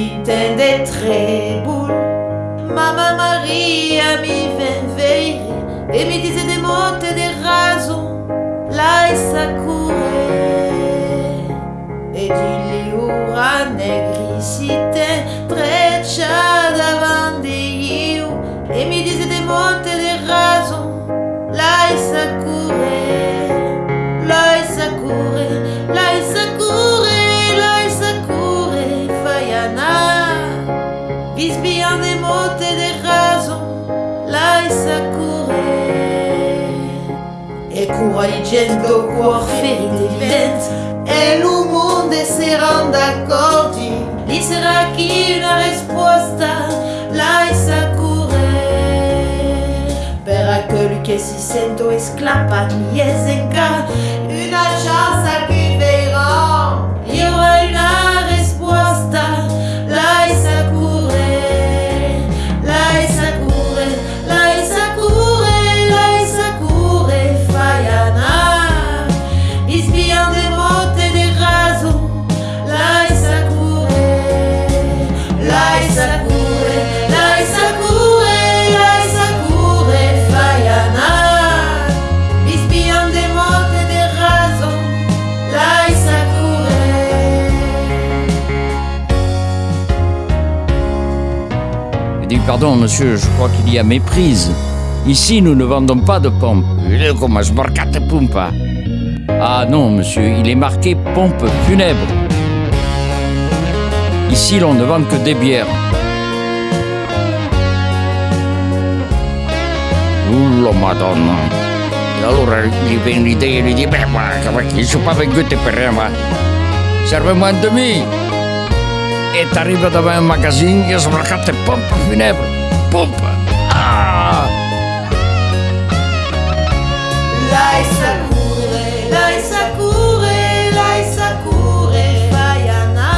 le boule. Mamma Maria mi ven veire e mi dice de monte de raso, la sakure. E di liura negricite E cuor ferite evidente, e lo mondo si rende accordi. Lì sarà chi una risposta, la sakure. Per aquel che si sento esclapa niesenka, una pardon, monsieur, je crois qu'il y a méprise. Ici, nous ne vendons pas de pompe. Ah non, monsieur, il est marqué pompe funèbre. Ici, l'on ne vend que des bières. Ullo madonna. E allora gli viene l'idea e gli dice, beh, ma che sono pas venduti per ma serve un demi. E ti arriva davanti a un magazzino e sbarcate pompa funèbre. Pompa. Ah! Lai sakure, lai sakure, lai sakure, fayana.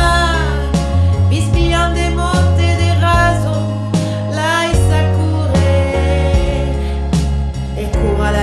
Bispian de monte de raso, lai sakure. E cura la.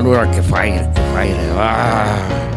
Allora che fai? Che fai? Ah!